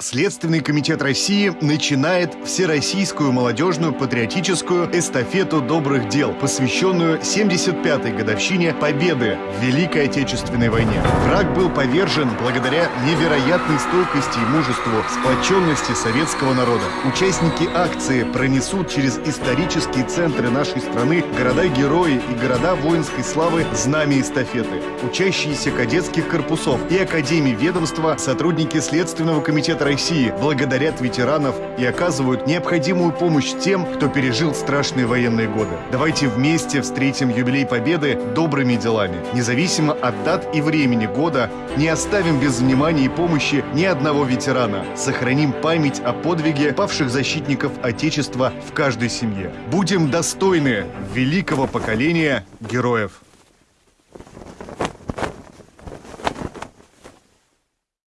Следственный комитет России начинает Всероссийскую молодежную патриотическую эстафету добрых дел, посвященную 75-й годовщине Победы в Великой Отечественной войне. Враг был повержен благодаря невероятной стойкости и мужеству, сплоченности советского народа. Участники акции пронесут через исторические центры нашей страны города-герои и города воинской славы знамя эстафеты. Учащиеся кадетских корпусов и академий ведомства, сотрудники Следственного комитета России благодарят ветеранов и оказывают необходимую помощь тем, кто пережил страшные военные годы. Давайте вместе встретим юбилей Победы добрыми делами. Независимо от дат и времени года, не оставим без внимания и помощи ни одного ветерана. Сохраним память о подвиге павших защитников Отечества в каждой семье. Будем достойны великого поколения героев.